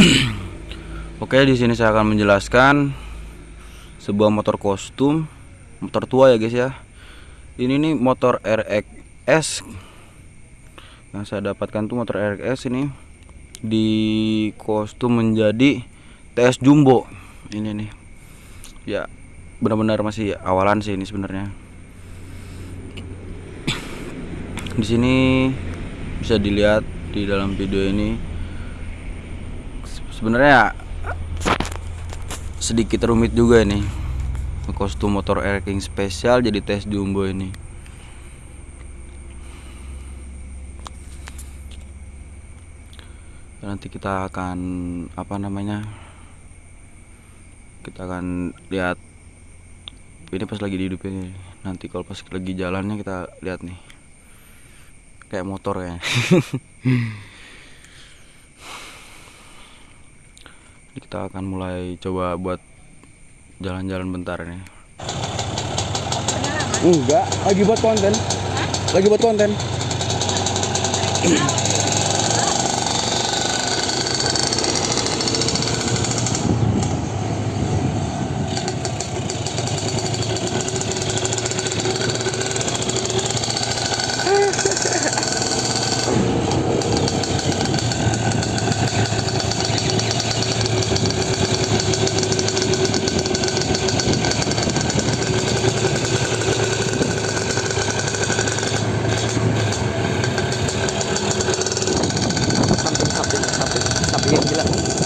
Oke, di sini saya akan menjelaskan sebuah motor kostum, motor tua ya guys ya. Ini nih motor RXS yang saya dapatkan tuh motor RXS ini di kostum menjadi TS Jumbo. Ini nih. Ya, benar-benar masih awalan sih ini sebenarnya. Di sini bisa dilihat di dalam video ini sebenarnya sedikit rumit juga nih kostum motor Air King spesial jadi tes jumbo ini. Nanti kita akan apa namanya kita akan lihat ini pas lagi di hidup ini. Nanti kalau pas lagi jalannya kita lihat nih. Kayak motor ya kita akan mulai coba buat jalan-jalan bentar nih enggak lagi buat konten. Lagi buat konten Wala.